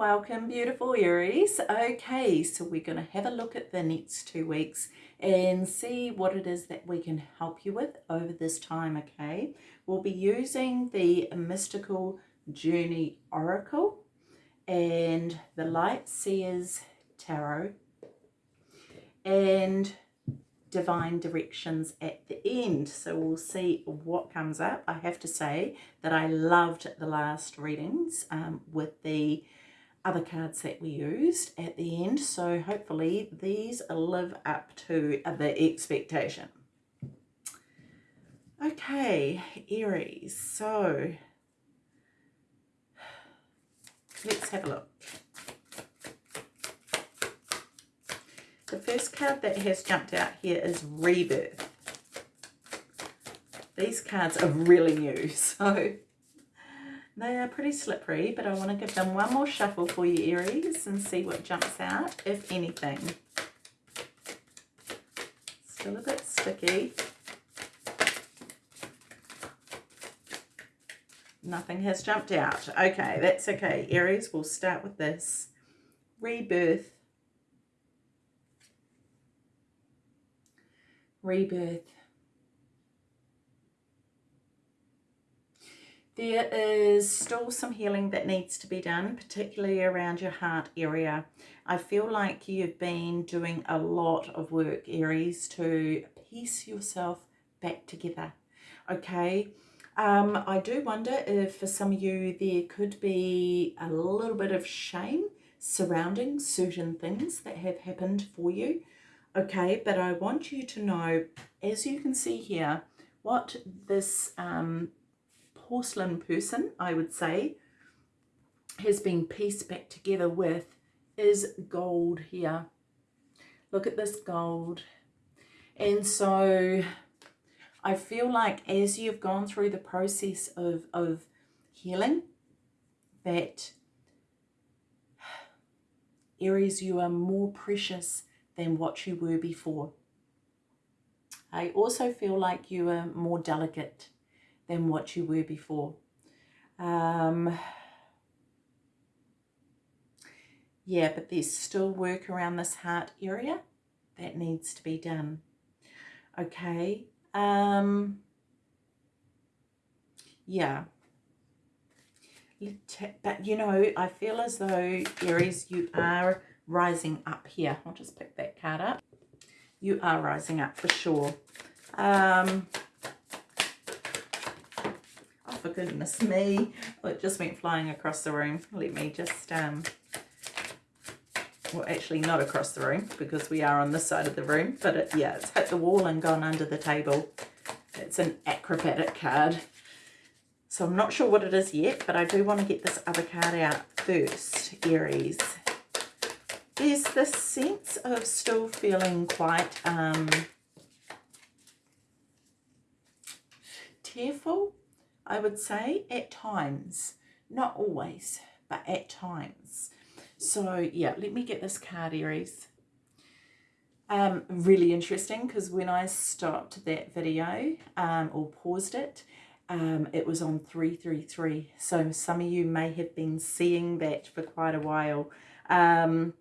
Welcome, beautiful Aries. Okay, so we're going to have a look at the next two weeks and see what it is that we can help you with over this time, okay? We'll be using the Mystical Journey Oracle and the Light Seers Tarot and divine directions at the end so we'll see what comes up i have to say that i loved the last readings um, with the other cards that we used at the end. So hopefully these live up to the expectation. Okay aries. So let's have a look. The first card that has jumped out here is Rebirth. These cards are really new, so they are pretty slippery, but I want to give them one more shuffle for you, Aries, and see what jumps out, if anything. Still a bit sticky. Nothing has jumped out. Okay, that's okay. Aries, we'll start with this. Rebirth rebirth. There is still some healing that needs to be done, particularly around your heart area. I feel like you've been doing a lot of work, Aries, to piece yourself back together. Okay, um, I do wonder if for some of you there could be a little bit of shame surrounding certain things that have happened for you okay but I want you to know as you can see here what this um, porcelain person I would say has been pieced back together with is gold here. Look at this gold. And so I feel like as you've gone through the process of, of healing that Aries you are more precious than what you were before. I also feel like you are more delicate than what you were before. Um, yeah, but there's still work around this heart area that needs to be done. Okay. Um, yeah. But, you know, I feel as though, Aries, you are rising up here. I'll just pick that card up. You are rising up for sure. Um, for goodness me. Oh, it just went flying across the room. Let me just, um, well, actually not across the room because we are on this side of the room. But it, yeah, it's hit the wall and gone under the table. It's an acrobatic card. So I'm not sure what it is yet, but I do want to get this other card out first, Aries there's this sense of still feeling quite um, tearful, I would say, at times. Not always, but at times. So, yeah, let me get this card, Aries. Um, really interesting because when I stopped that video um, or paused it, um, it was on 333. So some of you may have been seeing that for quite a while. Um,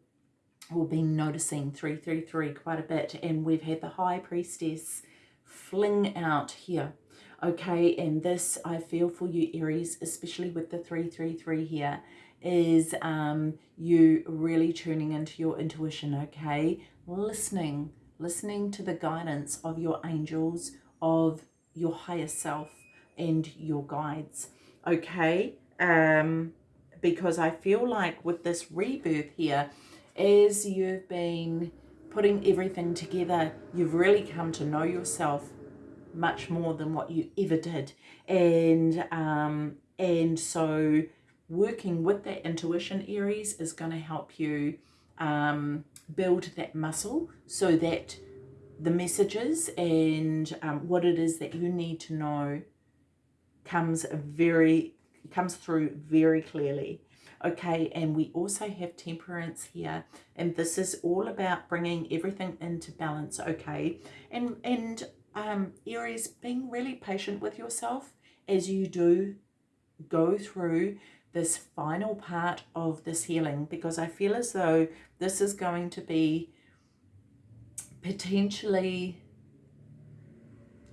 we've been noticing 333 quite a bit and we've had the high priestess fling out here okay and this i feel for you aries especially with the 333 here is um you really tuning into your intuition okay? Listening listening to the guidance of your angels of your higher self and your guides okay? Um because i feel like with this rebirth here as you've been putting everything together, you've really come to know yourself much more than what you ever did. And, um, and so working with that intuition, Aries, is going to help you um, build that muscle so that the messages and um, what it is that you need to know comes very comes through very clearly okay and we also have temperance here and this is all about bringing everything into balance okay and and um aries being really patient with yourself as you do go through this final part of this healing because I feel as though this is going to be potentially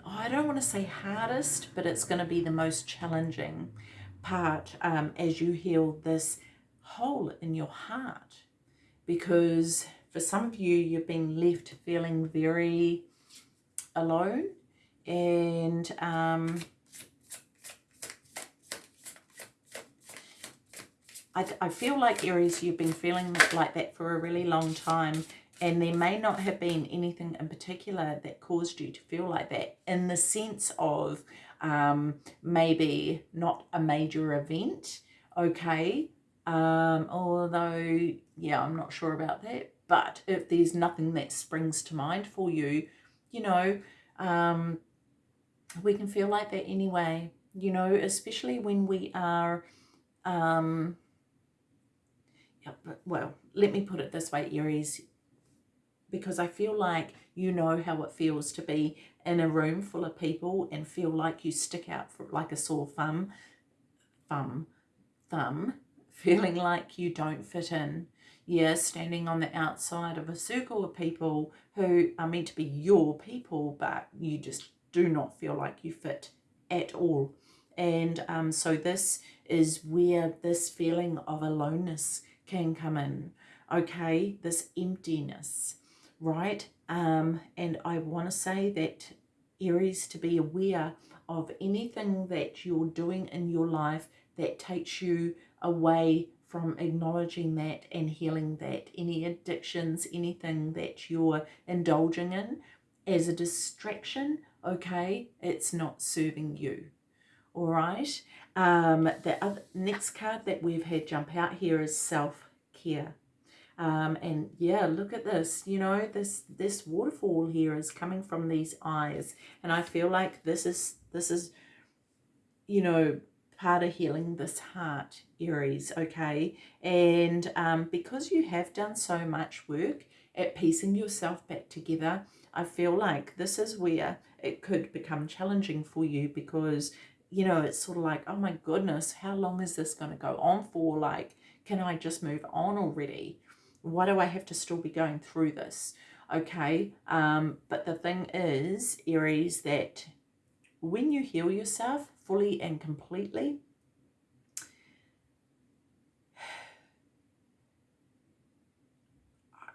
oh, I don't want to say hardest, but it's going to be the most challenging part um, as you heal this hole in your heart. Because for some of you, you've been left feeling very alone and um, I, I feel like Aries, you've been feeling like that for a really long time and there may not have been anything in particular that caused you to feel like that in the sense of um, maybe not a major event, okay? Um, although, yeah, I'm not sure about that. But if there's nothing that springs to mind for you, you know, um, we can feel like that anyway, you know, especially when we are, um, yeah, well, let me put it this way, Aries, because I feel like you know how it feels to be in a room full of people and feel like you stick out for like a sore thumb, thumb, thumb, feeling like you don't fit in. Yeah, standing on the outside of a circle of people who are meant to be your people, but you just do not feel like you fit at all. And um, so this is where this feeling of aloneness can come in. Okay, this emptiness right? Um, and I want to say that Aries to be aware of anything that you're doing in your life that takes you away from acknowledging that and healing that. Any addictions, anything that you're indulging in as a distraction, okay, it's not serving you. All right. Um, the other, next card that we've had jump out here is self-care. Um, and yeah, look at this, you know, this, this waterfall here is coming from these eyes. And I feel like this is, this is, you know, part of healing this heart, Aries, okay? And um, because you have done so much work at piecing yourself back together, I feel like this is where it could become challenging for you because, you know, it's sort of like, oh my goodness, how long is this going to go on for? Like, can I just move on already? why do I have to still be going through this? Okay, um, but the thing is, Aries, that when you heal yourself fully and completely,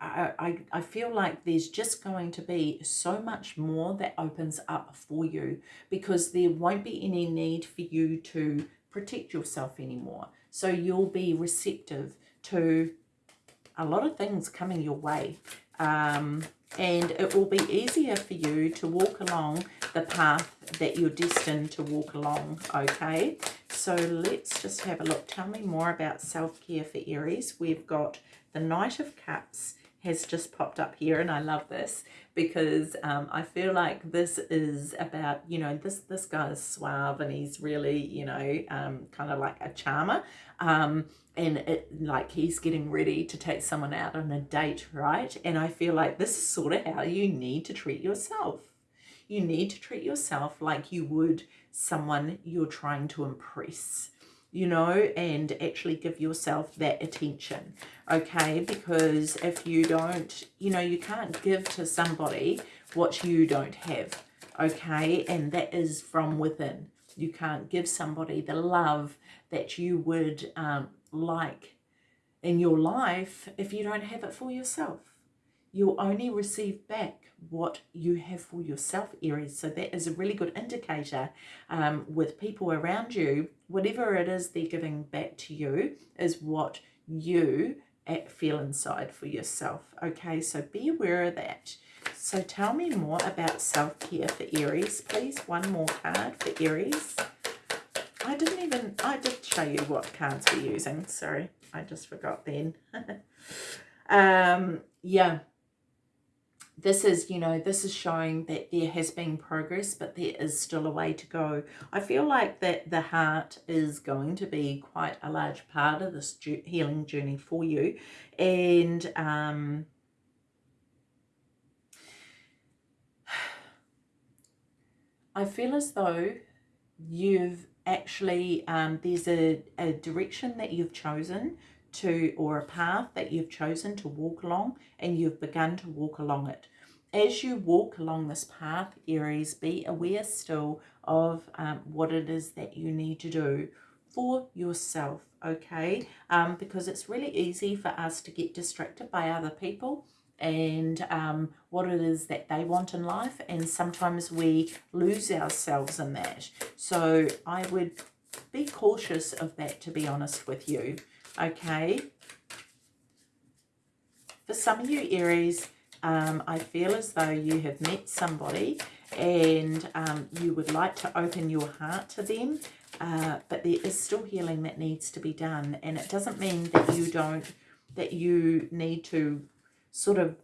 I, I, feel like there's just going to be so much more that opens up for you because there won't be any need for you to protect yourself anymore. So you'll be receptive to a lot of things coming your way. Um, and it will be easier for you to walk along the path that you're destined to walk along, okay? So let's just have a look. Tell me more about self-care for Aries. We've got the Knight of Cups has just popped up here and I love this because um, I feel like this is about, you know, this, this guy is suave and he's really, you know, um, kind of like a charmer. Um, and it like he's getting ready to take someone out on a date, right? And I feel like this is sort of how you need to treat yourself. You need to treat yourself like you would someone you're trying to impress you know, and actually give yourself that attention, okay? Because if you don't, you know, you can't give to somebody what you don't have, okay? And that is from within. You can't give somebody the love that you would um, like in your life if you don't have it for yourself. You'll only receive back what you have for yourself, Aries. So that is a really good indicator um, with people around you. Whatever it is they're giving back to you is what you feel inside for yourself. Okay, so be aware of that. So tell me more about self-care for Aries, please. One more card for Aries. I didn't even, I did show you what cards we're using. Sorry, I just forgot then. um, yeah, this is, you know, this is showing that there has been progress, but there is still a way to go. I feel like that the heart is going to be quite a large part of this healing journey for you. And um, I feel as though you've actually um, there's a, a direction that you've chosen to or a path that you've chosen to walk along and you've begun to walk along it as you walk along this path aries be aware still of um, what it is that you need to do for yourself okay um, because it's really easy for us to get distracted by other people and um, what it is that they want in life. And sometimes we lose ourselves in that. So I would be cautious of that, to be honest with you. Okay. For some of you Aries, um, I feel as though you have met somebody and um, you would like to open your heart to them. Uh, but there is still healing that needs to be done. And it doesn't mean that you don't, that you need to sort of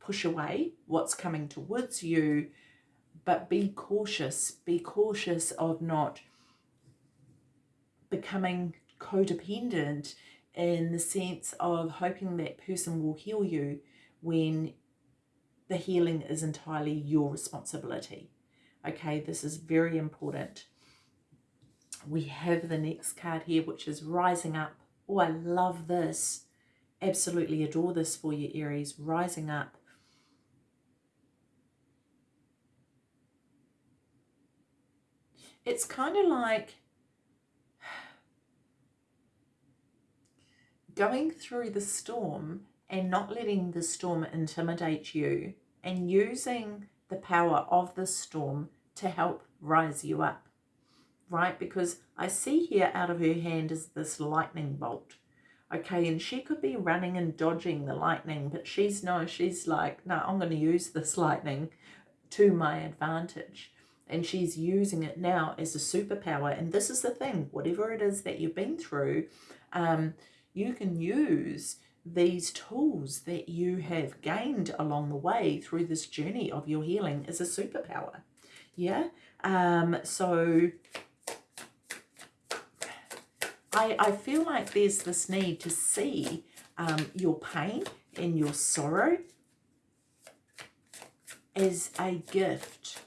push away what's coming towards you, but be cautious. Be cautious of not becoming codependent in the sense of hoping that person will heal you when the healing is entirely your responsibility. Okay, this is very important. We have the next card here, which is Rising Up. Oh, I love this absolutely adore this for you, Aries. Rising up. It's kind of like going through the storm and not letting the storm intimidate you and using the power of the storm to help rise you up, right? Because I see here out of her hand is this lightning bolt okay? And she could be running and dodging the lightning but she's no she's like no i'm going to use this lightning to my advantage. And she's using it now as a superpower. And this is the thing whatever it is that you've been through um, you can use these tools that you have gained along the way through this journey of your healing as a superpower yeah um so I, I feel like there's this need to see um, your pain and your sorrow as a gift.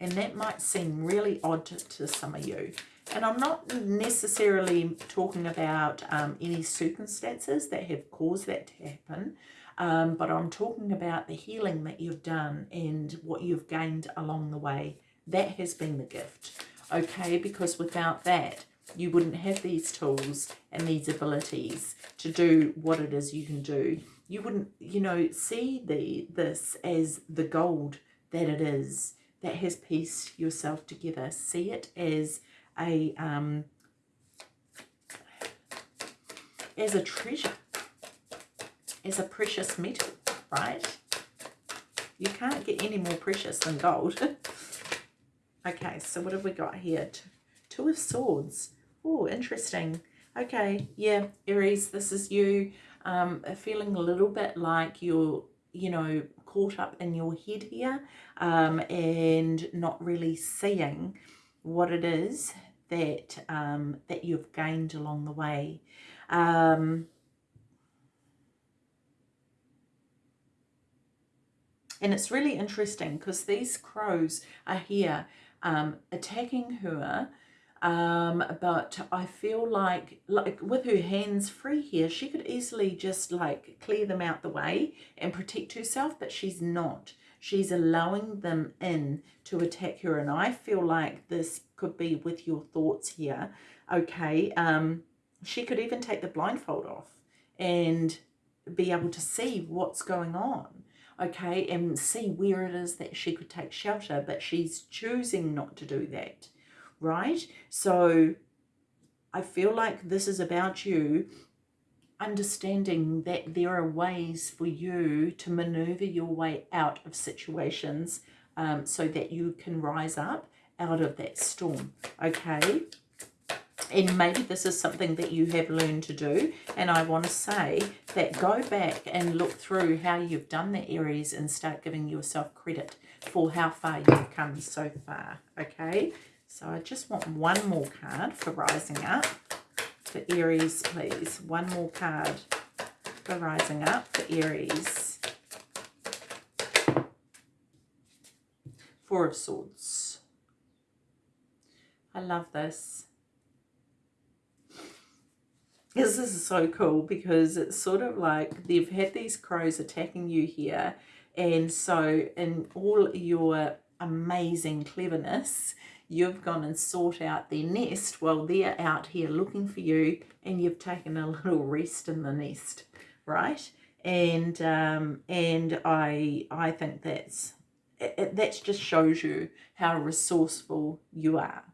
And that might seem really odd to, to some of you. And I'm not necessarily talking about um, any circumstances that have caused that to happen, um, but I'm talking about the healing that you've done and what you've gained along the way. That has been the gift, okay? Because without that, you wouldn't have these tools and these abilities to do what it is you can do. You wouldn't, you know, see the this as the gold that it is that has pieced yourself together. See it as a um, as a treasure, as a precious metal, right? You can't get any more precious than gold. okay, so what have we got here? Two of Swords. Oh, interesting. Okay, yeah, Aries, this is you um, feeling a little bit like you're, you know, caught up in your head here um, and not really seeing what it is that um, that you've gained along the way. Um, and it's really interesting because these crows are here um, attacking her um, but I feel like like with her hands free here she could easily just like clear them out the way and protect herself but she's not she's allowing them in to attack her and I feel like this could be with your thoughts here okay um she could even take the blindfold off and be able to see what's going on okay and see where it is that she could take shelter but she's choosing not to do that right? So I feel like this is about you understanding that there are ways for you to maneuver your way out of situations um, so that you can rise up out of that storm, okay? And maybe this is something that you have learned to do. And I want to say that go back and look through how you've done the Aries and start giving yourself credit for how far you've come so far, okay? So I just want one more card for Rising Up. For Aries, please. One more card for Rising Up for Aries. Four of Swords. I love this. This is so cool because it's sort of like they've had these crows attacking you here. And so in all your amazing cleverness, you've gone and sought out their nest while they're out here looking for you and you've taken a little rest in the nest, right? And um, and I I think that's it, that just shows you how resourceful you are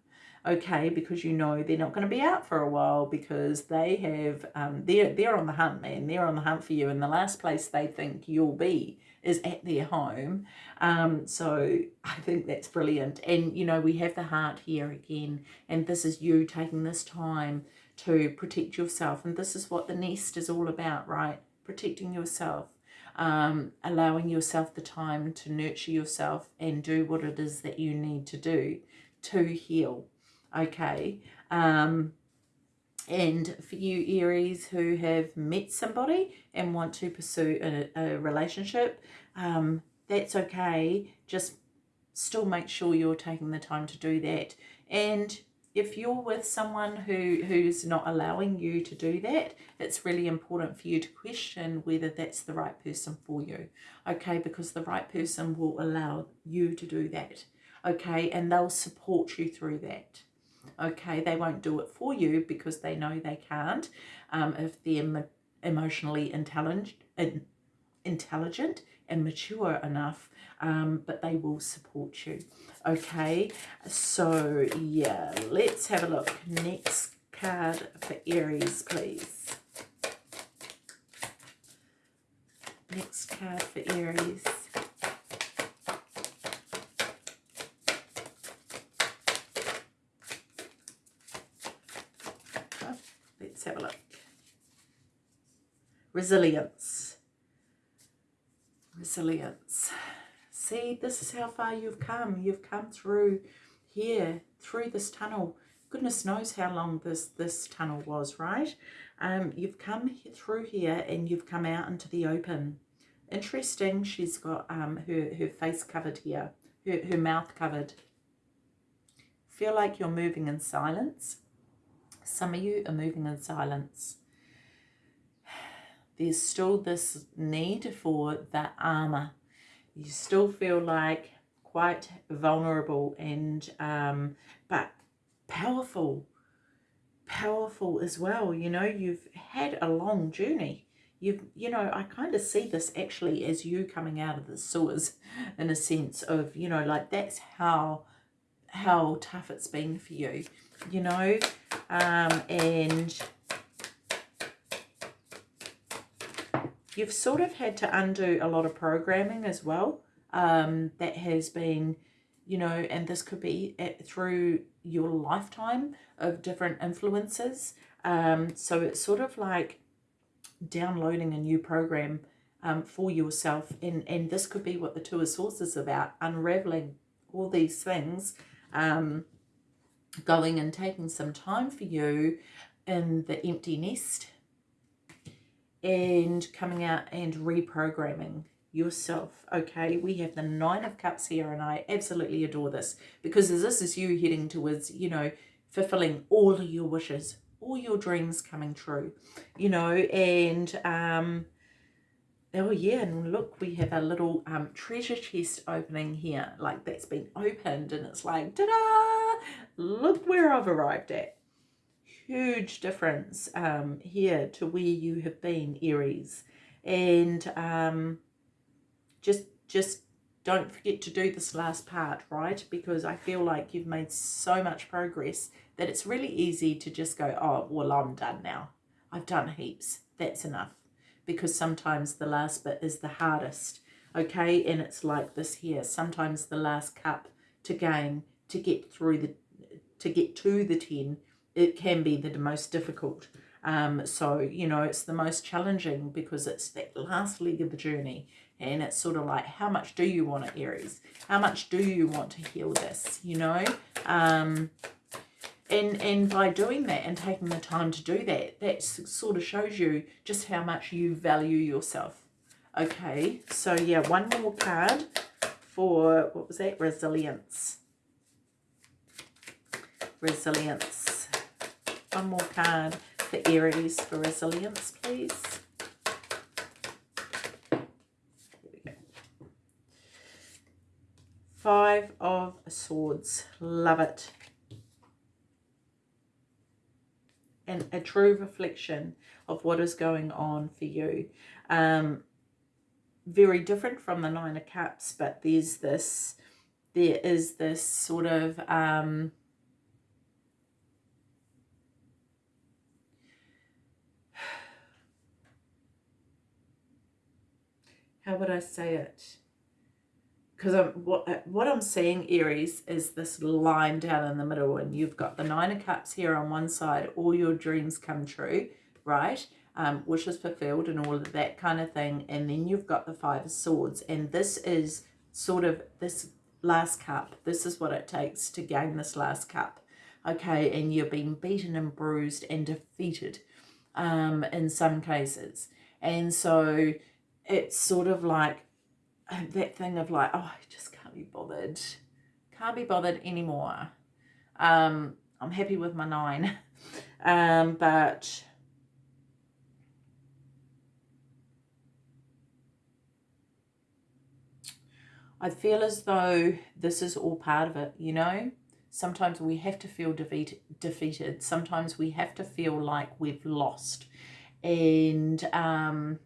okay? Because you know they're not going to be out for a while because they have um, they're they're on the hunt man. They're on the hunt for you and the last place they think you'll be is at their home um, so I think that's brilliant and you know we have the heart here again and this is you taking this time to protect yourself and this is what the nest is all about right protecting yourself um, allowing yourself the time to nurture yourself and do what it is that you need to do to heal. Okay. Um, and for you Aries who have met somebody and want to pursue a, a relationship, um, that's okay. Just still make sure you're taking the time to do that. And if you're with someone who who's not allowing you to do that it's really important for you to question whether that's the right person for you okay because the right person will allow you to do that okay and they'll support you through that okay they won't do it for you because they know they can't um, if they're emotionally intelligent intelligent and mature enough um, but they will support you. Okay so yeah let's have a look. Next card for Aries please. Next card for Aries let's have a look resilience resilience See, this is how far you've come. You've come through here, through this tunnel. Goodness knows how long this, this tunnel was, right? Um, you've come through here and you've come out into the open. Interesting, she's got um, her, her face covered here, her, her mouth covered. Feel like you're moving in silence. Some of you are moving in silence. There's still this need for that armor you still feel like quite vulnerable and um, but powerful powerful as well. You know you've had a long journey. You've you know i kind of see this actually as you coming out of the sewers in a sense of you know like that's how how tough it's been for you you know? Um and you've sort of had to undo a lot of programming as well um, that has been, you know, and this could be at, through your lifetime of different influences. Um, so it's sort of like downloading a new program um, for yourself. And, and this could be what the Two of Swords is about, unraveling all these things, um, going and taking some time for you in the empty nest and coming out and reprogramming yourself okay? We have the nine of cups here and i absolutely adore this because this is you heading towards you know fulfilling all of your wishes all your dreams coming true you know? And um oh yeah and look we have a little um treasure chest opening here. Like that's been opened and it's like ta-da! Look where i've arrived at huge difference um, here to where you have been, Aries. And um, just, just don't forget to do this last part, right? Because I feel like you've made so much progress that it's really easy to just go, oh, well, I'm done now. I've done heaps. That's enough. Because sometimes the last bit is the hardest, okay? And it's like this here. Sometimes the last cup to gain, to get through the, to get to the 10 it can be the most difficult. Um, so, you know, it's the most challenging because it's that last leg of the journey. And it's sort of like, how much do you want it, Aries? How much do you want to heal this, you know? Um, and, and by doing that and taking the time to do that, that sort of shows you just how much you value yourself. Okay, so yeah, one more card for, what was that, resilience resilience. One more card for Aries for resilience, please. Five of Swords. Love it. And a true reflection of what is going on for you. Um, very different from the Nine of Cups, but there's this, there is this sort of, um, how would I say it? Because I'm, what, what I'm seeing, Aries, is this line down in the middle, and you've got the Nine of Cups here on one side, all your dreams come true, right? um, wishes fulfilled and all of that kind of thing. And then you've got the Five of Swords. And this is sort of this last cup. This is what it takes to gain this last cup. Okay, and you've been beaten and bruised and defeated um, in some cases. And so it's sort of like that thing of like, oh, I just can't be bothered. Can't be bothered anymore. Um, I'm happy with my nine. Um, but I feel as though this is all part of it, you know? Sometimes we have to feel defeat, defeated. Sometimes we have to feel like we've lost. And um,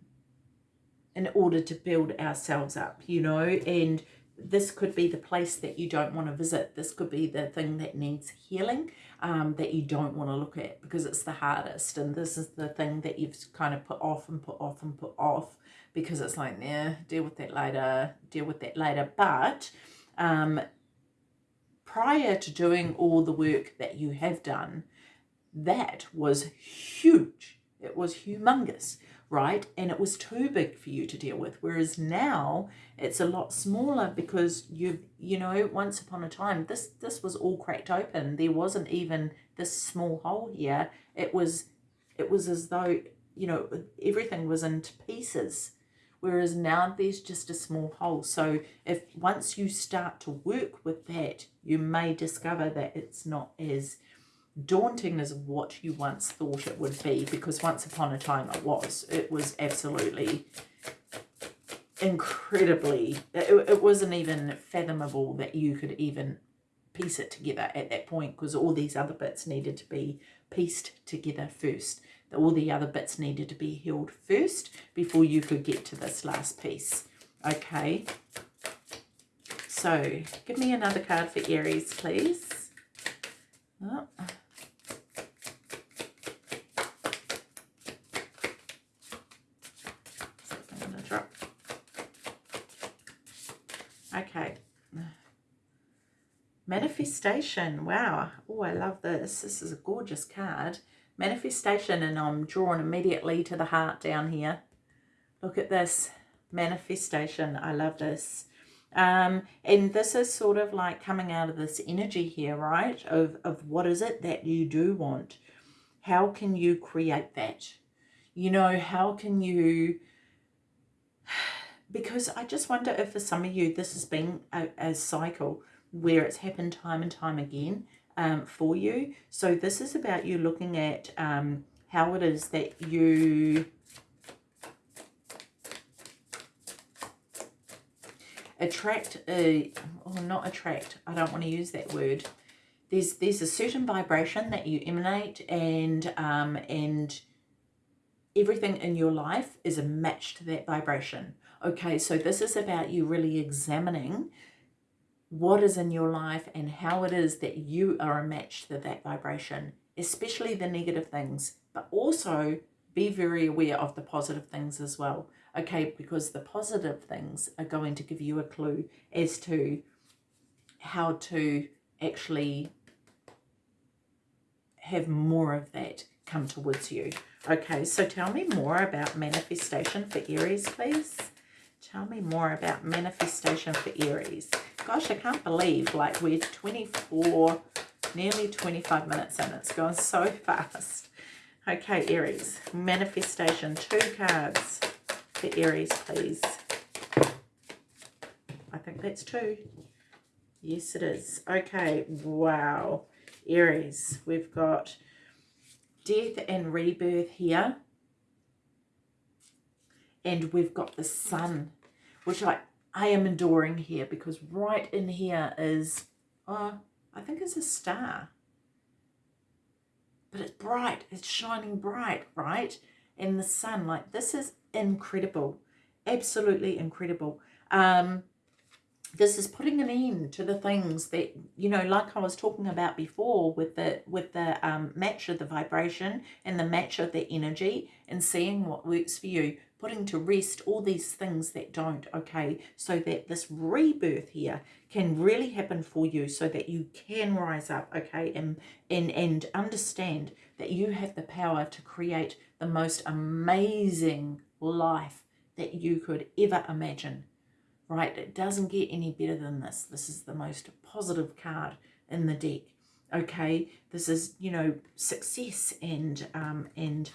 in order to build ourselves up, you know? And this could be the place that you don't want to visit. This could be the thing that needs healing um, that you don't want to look at because it's the hardest. And this is the thing that you've kind of put off and put off and put off because it's like, yeah, deal with that later, deal with that later. But um, prior to doing all the work that you have done, that was huge. It was humongous, right? And it was too big for you to deal with. Whereas now it's a lot smaller because you've, you know, once upon a time, this, this was all cracked open. There wasn't even this small hole here. It was, it was as though, you know, everything was into pieces whereas now there's just a small hole. So if once you start to work with that, you may discover that it's not as daunting as what you once thought it would be because once upon a time it was. It was absolutely incredibly, it, it wasn't even fathomable that you could even piece it together at that point because all these other bits needed to be pieced together first all the other bits needed to be healed first before you could get to this last piece. Okay. So, give me another card for Aries, please. Oh. Okay. Manifestation. Wow. Oh, I love this. This is a gorgeous card manifestation and I'm drawn immediately to the heart down here. Look at this manifestation. I love this. Um, and this is sort of like coming out of this energy here, right? Of, of what is it that you do want? How can you create that? You know, how can you... Because I just wonder if for some of you this has been a, a cycle where it's happened time and time again um, for you. So this is about you looking at um, how it is that you attract a or not attract i don't want to use that word there's there's a certain vibration that you emanate and um and everything in your life is a match to that vibration okay so this is about you really examining what is in your life and how it is that you are a match to that vibration, especially the negative things, but also be very aware of the positive things as well. Okay, because the positive things are going to give you a clue as to how to actually have more of that come towards you. Okay, so tell me more about manifestation for Aries, please. Tell me more about manifestation for Aries. Gosh, I can't believe like we're 24, nearly 25 minutes in. It's gone so fast. Okay, Aries. Manifestation. Two cards for Aries, please. I think that's two. Yes, it is. Okay, wow. Aries. We've got death and rebirth here. And we've got the sun, which I, I am adoring here because right in here is, uh, I think it's a star. But it's bright, it's shining bright, right? In the sun, like this is incredible, absolutely incredible. Um, this is putting an end to the things that you know like i was talking about before with the with the um, match of the vibration and the match of the energy and seeing what works for you putting to rest all these things that don't okay so that this rebirth here can really happen for you so that you can rise up okay and and and understand that you have the power to create the most amazing life that you could ever imagine right? It doesn't get any better than this. This is the most positive card in the deck, okay? This is, you know, success and, um, and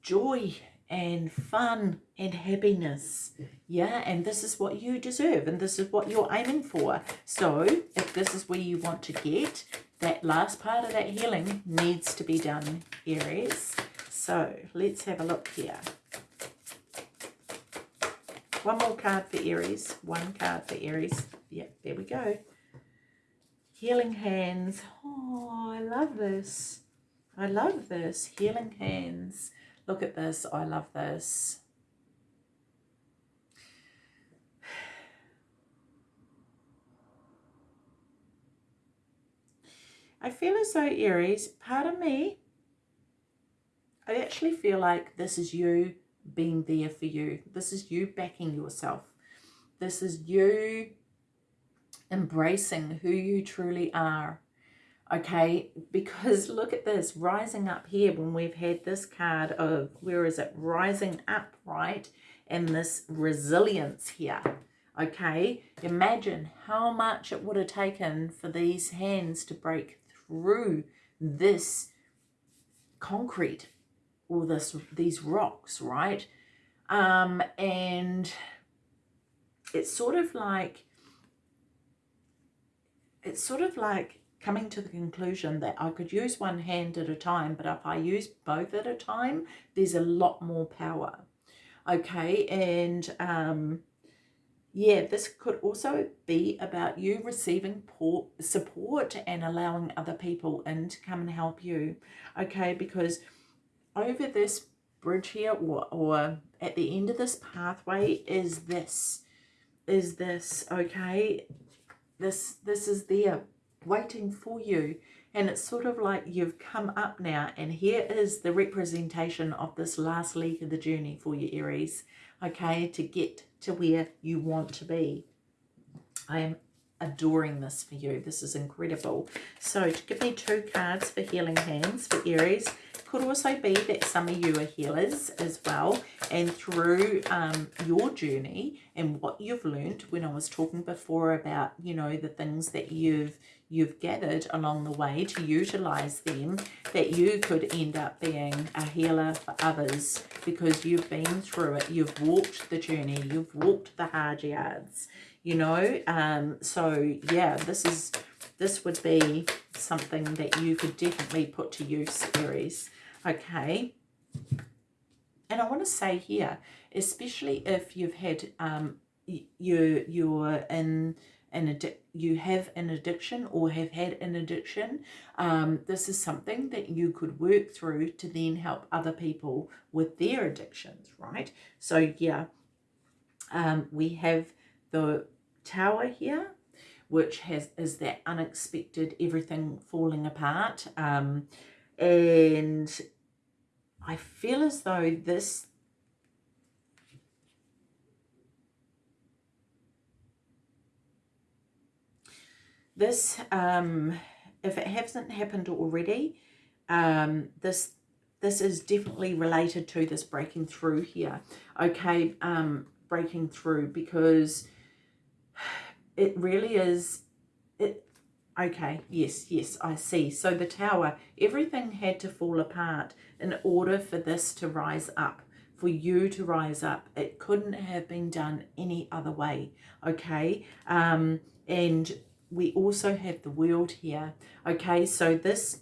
joy and fun and happiness. Yeah, and this is what you deserve and this is what you're aiming for. So if this is where you want to get, that last part of that healing needs to be done, Aries. So let's have a look here. One more card for Aries. One card for Aries. Yeah, there we go. Healing hands. Oh, I love this. I love this. Healing hands. Look at this. I love this. I feel as though, Aries, part of me, I actually feel like this is you being there for you. This is you backing yourself. This is you embracing who you truly are. Okay, because look at this, rising up here when we've had this card of, where is it, rising up, right? And this resilience here, okay? Imagine how much it would have taken for these hands to break through this concrete or this these rocks, right? Um, and it's sort of like it's sort of like coming to the conclusion that I could use one hand at a time, but if I use both at a time, there's a lot more power. Okay, and um, yeah, this could also be about you receiving support and allowing other people in to come and help you. Okay, because over this bridge here or, or at the end of this pathway is this is this okay this this is there waiting for you and it's sort of like you've come up now and here is the representation of this last leg of the journey for you Aries okay to get to where you want to be. I am adoring this for you. This is incredible. So to give me two cards for healing hands for Aries could also be that some of you are healers as well and through um, your journey and what you've learned when I was talking before about you know the things that you've you've gathered along the way to utilize them that you could end up being a healer for others because you've been through it. You've walked the journey. You've walked the hard yards you know? Um so yeah this is this would be something that you could definitely put to use Aries. Okay. And I want to say here especially if you've had um you you're in an you have an addiction or have had an addiction um this is something that you could work through to then help other people with their addictions right? So yeah um we have the tower here which has is that unexpected everything falling apart um and I feel as though this this um if it hasn't happened already um this this is definitely related to this breaking through here okay um breaking through because it really is it Okay, yes, yes, I see. So the tower, everything had to fall apart in order for this to rise up, for you to rise up. It couldn't have been done any other way, okay? Um, and we also have the world here. Okay, so this,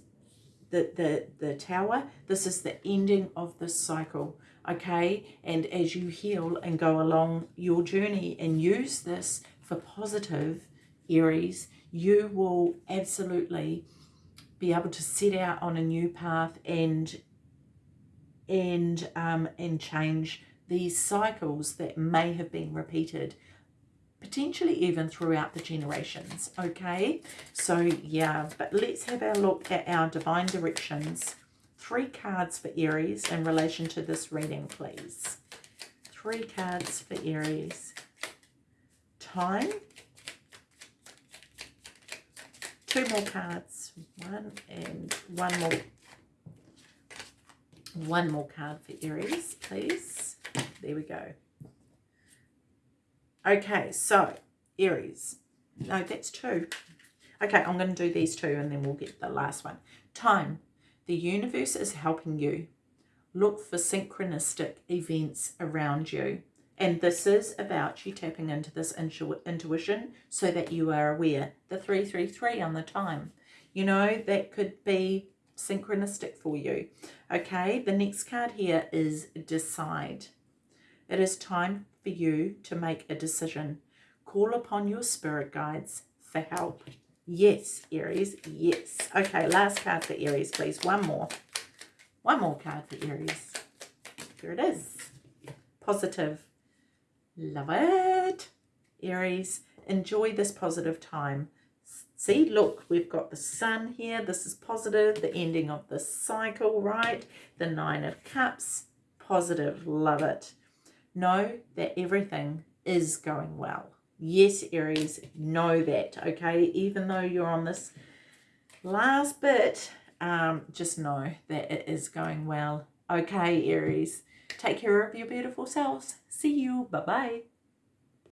the, the, the tower, this is the ending of this cycle. Okay, and as you heal and go along your journey and use this for positive, Aries, you will absolutely be able to set out on a new path and and um, and change these cycles that may have been repeated potentially even throughout the generations okay? So yeah but let's have a look at our divine directions. Three cards for aries in relation to this reading please. Three cards for aries. Time. Two more cards. One and one more. One more card for aries please. There we go Okay, so Aries. No, that's two. Okay, I'm going to do these two and then we'll get the last one. Time. The universe is helping you. Look for synchronistic events around you. And this is about you tapping into this intu intuition so that you are aware. The 333 on the time. You know, that could be synchronistic for you. Okay, the next card here is decide. It is time for you to make a decision. Call upon your spirit guides for help. Yes, Aries, yes. Okay, last card for Aries, please. One more. One more card for Aries. Here it is. Positive. Love it. Aries, enjoy this positive time. See, look, we've got the sun here. This is positive, the ending of the cycle, right? The Nine of Cups, positive. Love it know that everything is going well. Yes, Aries, know that, okay? Even though you're on this last bit, um, just know that it is going well. Okay, Aries, take care of your beautiful selves. See you. Bye-bye.